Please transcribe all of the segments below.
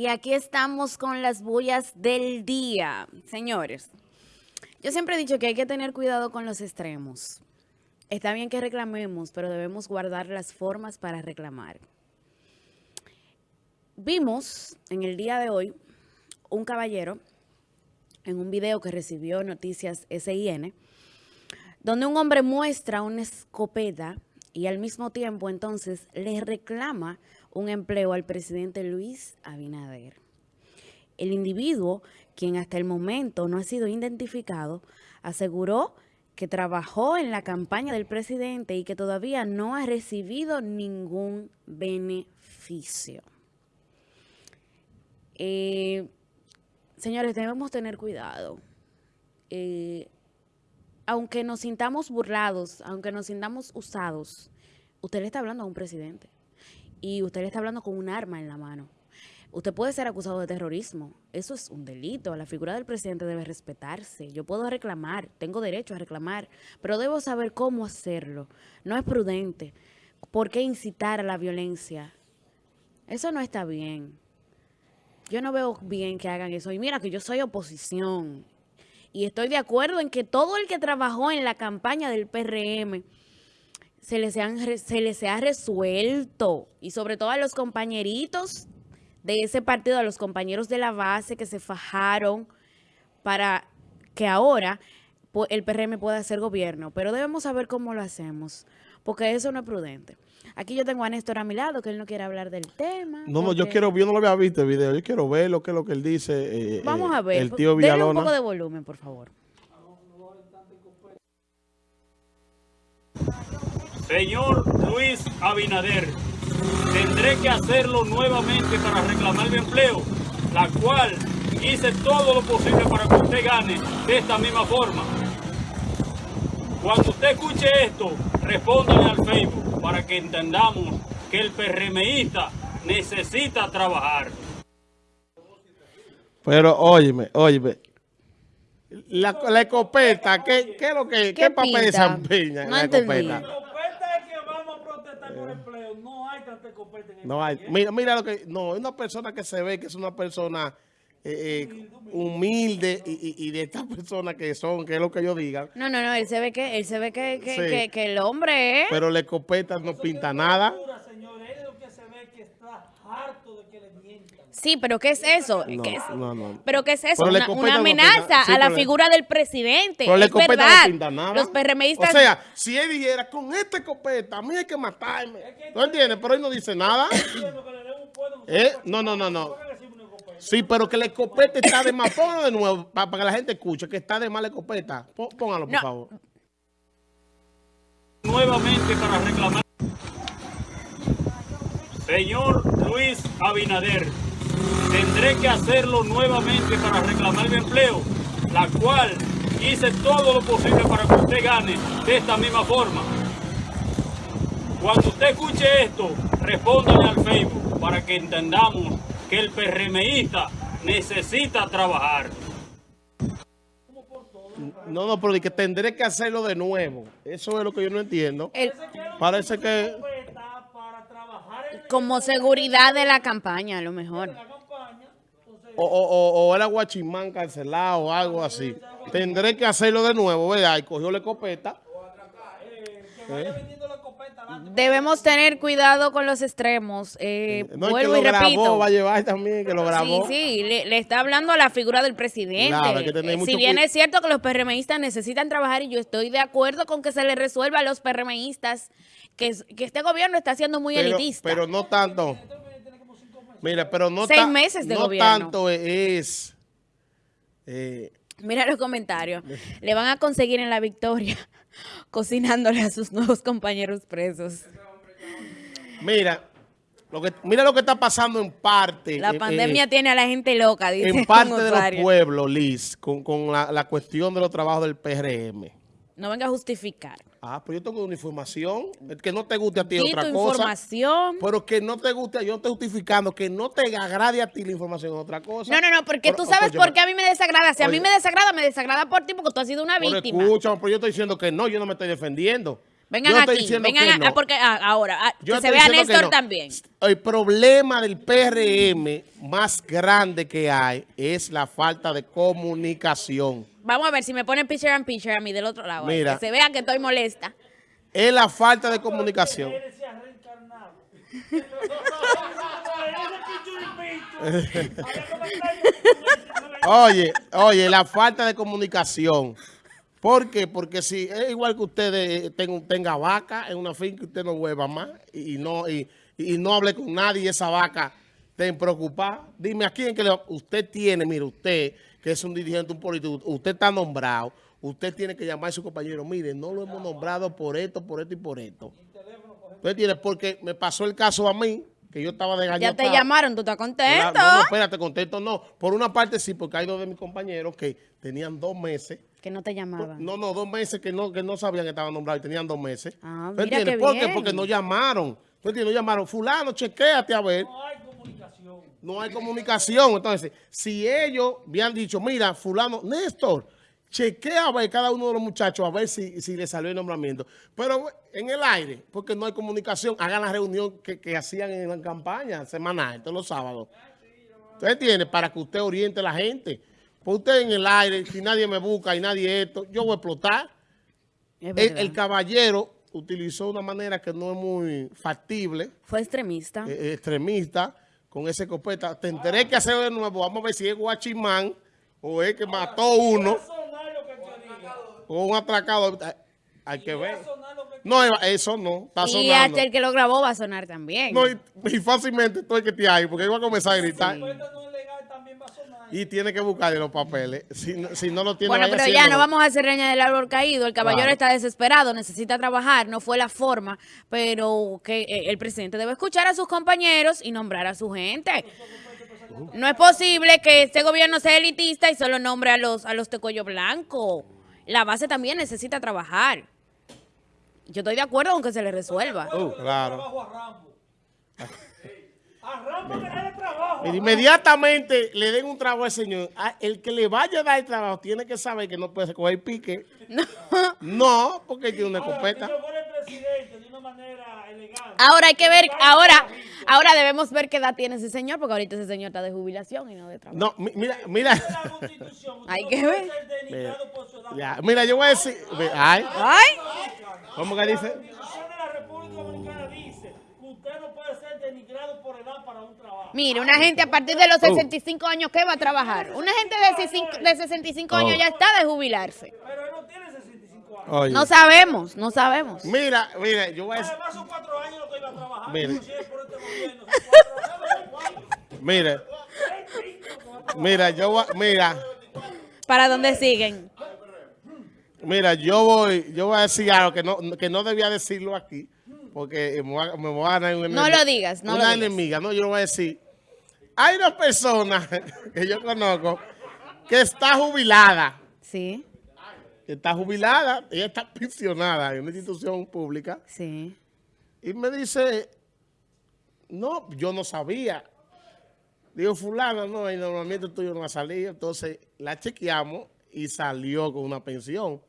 Y aquí estamos con las bullas del día. Señores, yo siempre he dicho que hay que tener cuidado con los extremos. Está bien que reclamemos, pero debemos guardar las formas para reclamar. Vimos en el día de hoy un caballero en un video que recibió Noticias SIN, donde un hombre muestra una escopeta y al mismo tiempo entonces le reclama un empleo al presidente Luis Abinader. El individuo, quien hasta el momento no ha sido identificado, aseguró que trabajó en la campaña del presidente y que todavía no ha recibido ningún beneficio. Eh, señores, debemos tener cuidado. Eh, aunque nos sintamos burlados, aunque nos sintamos usados, usted le está hablando a un presidente y usted le está hablando con un arma en la mano. Usted puede ser acusado de terrorismo. Eso es un delito. La figura del presidente debe respetarse. Yo puedo reclamar, tengo derecho a reclamar, pero debo saber cómo hacerlo. No es prudente. ¿Por qué incitar a la violencia? Eso no está bien. Yo no veo bien que hagan eso. Y mira que yo soy oposición. Y estoy de acuerdo en que todo el que trabajó en la campaña del PRM se les, se les ha resuelto. Y sobre todo a los compañeritos de ese partido, a los compañeros de la base que se fajaron para que ahora el PRM pueda hacer gobierno. Pero debemos saber cómo lo hacemos, porque eso no es prudente. Aquí yo tengo a Néstor a mi lado, que él no quiere hablar del tema. No, no, yo quiero, yo no lo había visto el video, yo quiero ver lo que es lo que él dice. Eh, Vamos a ver, el tío Villalona. un poco de volumen, por favor. Señor Luis Abinader, tendré que hacerlo nuevamente para reclamar mi empleo, la cual hice todo lo posible para que usted gane de esta misma forma. Cuando usted escuche esto, respóndale al Facebook para que entendamos que el PRMista necesita trabajar. Pero óyeme, óyeme. La, la escopeta, ¿qué, ¿qué, es lo que, qué, papel desempeña no la escopeta? La escopeta es que vamos a protestar por empleo. No hay tanta escopeta en el No hay. Mira, mira lo que, no, es una persona que se ve que es una persona eh, eh, humilde y, de estas personas que son, que es lo que yo diga. No, no, no, él se ve que, él se ve que, que, que, el hombre es... Pero la escopeta no pinta nada. Sí, pero ¿qué es eso? No, ¿Qué es? No, no. ¿Pero qué es eso? una, amenaza a la figura del presidente. Pero es verdad. No pinta nada. Los PRMistas... O sea, si él dijera, con esta escopeta, a mí hay que matarme. ¿No entiendes? Pero él no dice nada. ¿Eh? No, no, no, no. Sí, pero que la escopeta está de más. Póngalo de nuevo para, que la gente escuche que está de más la escopeta. Póngalo, por favor. Nuevamente para reclamar. Señor Luis Abinader, tendré que hacerlo nuevamente para reclamar mi empleo, la cual hice todo lo posible para que usted gane de esta misma forma. Cuando usted escuche esto, respóndale al Facebook para que entendamos que el PRMista necesita trabajar. No, no, pero que tendré que hacerlo de nuevo. Eso es lo que yo no entiendo. Parece que... Como seguridad de la campaña, a lo mejor. O, o, o, era guachimán cancelado o algo así. Tendré que hacerlo de nuevo, ¿verdad? Y cogió la escopeta. ¿Eh? Debemos tener cuidado con los extremos. Eh, no, vuelvo que lo y repito. Grabó, va a llevar también, que lo grabó. Sí, sí, le, está hablando a la figura del presidente. si bien es cierto que los PRMistas necesitan trabajar y yo estoy de acuerdo con que se le resuelva a los PRMistas que, que este gobierno está siendo muy elitista. Pero no tanto. Mira, pero no, Seis meses de no gobierno. tanto es... Eh, Mira los comentarios. Le van a conseguir en la victoria cocinándole a sus nuevos compañeros presos. Mira, lo que, mira lo que está pasando en parte. La eh, pandemia eh, tiene a la gente loca, dice En parte de los pueblos, Liz, con, la, la, cuestión de los trabajos del PRM. No venga a justificar. Ah, pues yo tengo una información. Que no te guste a ti otra cosa. información. Pero que no te guste, yo estoy justificando que no te agrade a ti la información otra cosa. No, no, no, porque tú sabes por qué a mí me desagrada. Si a mí me desagrada, me desagrada por ti porque tú has sido una víctima. Escucha, pero yo estoy diciendo que no, yo no me estoy defendiendo. Vengan Yo aquí, diciendo vengan que a- no. ah, porque ah, ahora, ah, Yo que se vea Néstor no. también. El problema del PRM más grande que hay es la falta de comunicación. Vamos a ver si me ponen picture and picture a mí del otro lado. Mira. Que se vea que estoy molesta. Es la falta de comunicación. Oye, oye, la falta de comunicación. ¿Por qué? Porque si es igual que ustedes eh, tenga, tenga vaca en una finca, usted no hueva más y, y no y, y no hable con nadie y esa vaca estén preocupada. Dime, ¿a quién que le, usted tiene? Mire, usted que es un dirigente, un político, usted está nombrado, usted tiene que llamar a su compañero, mire, no lo hemos nombrado por esto, por esto y por esto. Usted tiene, porque me pasó el caso a mí, que yo estaba de Ya te llamaron, tú estás contento. no, no, espérate, contento no. Por una parte sí, porque hay dos de mis compañeros que tenían dos meses. Que no te llamaban. No, no, dos meses que no, que no sabían que estaban nombrados y tenían dos meses. Ah, ¿Tú mira qué ¿Por qué? Porque no llamaron. ¿Tú entiendes? No llamaron. Fulano, chequéate a ver. No hay comunicación. No hay comunicación. Entonces, si ellos habían dicho, mira, fulano, Néstor, chequea a ver cada uno de los muchachos a ver si, si le salió el nombramiento. Pero en el aire, porque no hay comunicación, hagan la reunión que, que hacían en la campaña semanal, todos los sábados. ¿Usted entiende? Para que usted oriente a la gente. Pues usted en el aire, si nadie me busca y nadie esto, yo voy a explotar. El caballero utilizó una manera que no es muy factible Fue extremista. eh, extremista con esa escopeta. Tendré que hacerlo de nuevo. Vamos a ver si es guachimán o es que mató uno o un atracado. Hay- que ver. No, eso no. Está y hasta el que lo grabó va a sonar también. No, y, y fácilmente estoy que te hay porque iba a comenzar a gritar. diga. Y tiene que buscarle los papeles. Si, no- si no lo tiene, Bueno, pero ya no vamos a hacer reña del árbol caído. El caballero Claro. está desesperado, necesita trabajar, no fue la forma, pero que eh, el presidente debe escuchar a sus compañeros y nombrar a su gente. No es posible que este gobierno sea elitista y solo nombre a los a los tecuello blanco. La base también necesita trabajar. Yo estoy de acuerdo con que se le resuelva. Uh, claro. A Rambo. A Rambo. Inmediatamente le den un trabajo al señor. El que le vaya a dar el trabajo tiene que saber que no puede coger pique. No. No, porque tiene una escopeta. Ahora hay que ver, ahora, ahora debemos ver qué edad tiene ese señor, porque ahorita ese señor está de jubilación y no de trabajo. No, mi- mira, mira. Hay que ver. edad. Ya, mira, yo voy a decir. Ay, Ay, ¿cómo que dice? La Constitución de la República Dominicana dice que usted no puede ser denigrado por edad para un trabajo. Mire, una gente a partir de los 65 años, ¿qué va a trabajar? Una gente de 65, de 65 años ya está de jubilarse. Pero él no tiene 65 años. Oye, No sabemos, no sabemos. mira, mira, yo voy a decir. Además son cuatro años lo que iba a trabajar. Mire. Si es por este cuatro. Mira, mira, yo voy, mira, ¿Para dónde siguen? mira, yo voy, yo voy a decir algo que no, que no debía decirlo aquí, porque me voy a, ganar un No lo digas, no lo una digas. enemiga, no, yo lo voy a decir. Hay una persona que yo conozco que está jubilada, Sí, que está jubilada, ella está pensionada en una institución pública, sí. y me dice, no, yo no sabía. Digo, fulana, no, el nombramiento tuyo no ha salido. Entonces la chequeamos y salió con una pensión.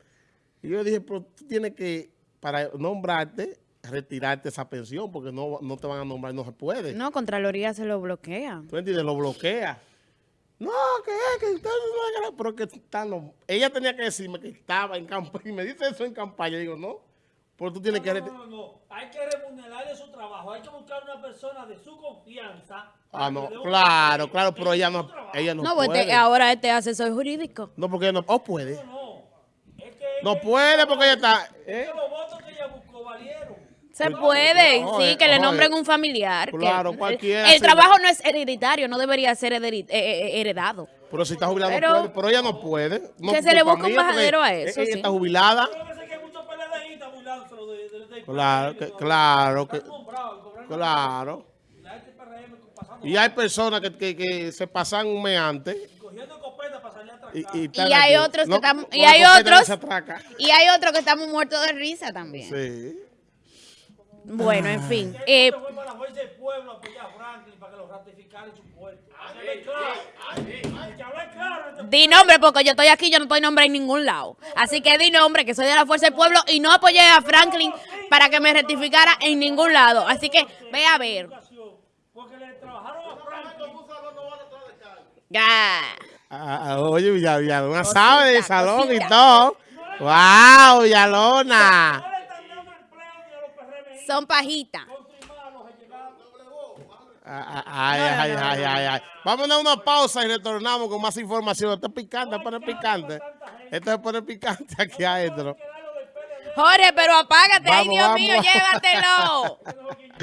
Y yo dije, pero tú tienes que, para nombrarte, retirarte esa pensión, porque no, no te van a nombrar, no se puede. No, Contraloría se lo bloquea. ¿Tú entiendes? Lo bloquea. No, que es, que usted no es pero que están los... Ella tenía que decirme que estaba en campaña, y me dice eso en campaña. Digo, no, pero tú tienes que... No, no, no, no. Hay que remunerarle su trabajo. Hay que buscar una persona de su confianza. Ah, no, claro, claro, pero ella no, ella no, No, pues puede. este- ahora este asesor jurídico. No, porque no, oh, puede. No, es que No ella- puede porque ella está... es ¿eh? que los votos que ella buscó valieron. Se puede, no, sí, eh, que le oye, nombren un familiar. que- claro, el- cualquiera El, trabajo no es hereditario, no debería ser eh, eh, heredado. Pero si está jubilada Pero- puede, pero ella no puede. No, Que se le busque un bajadero a eso, Ella sí. está jubilada. Que que Claro, que, claro, que, claro. Y hay personas que, que, que se pasan un mes antes y, y, Y hay aquí. otros que No, están- con y hay otros-. Y hay otro que estamos muertos de risa también. Sí. Bueno, en fin. Eh, fue para la fuerza del pueblo a apoyar a Franklin para que lo ratificara en su puesto. Hay que hablar claro. Hay que hablar claro. en di nombre porque yo estoy aquí, yo no estoy nombre en ningún lado. Así que di nombre que soy de la Fuerza del Pueblo y no apoyé a Franklin para que me rectificara en ningún lado. Así que ve a ver. educación, Porque le trabajaron a Franklin. Ya. Ah, ah, oye, Villa- Villalona sabe de salón y todo. ¡Wow, Villalona! No le están dando empleo ni a los PRMI. Son pajitas. Ay, ay, ay, ay, ay. Vamos a dar una pausa y retornamos con más información. Esto es picante, pone picante. Esto se pone picante aquí adentro. Jorge, pero apágate. Ay, Vamos, Dios mío, vamos. llévatelo.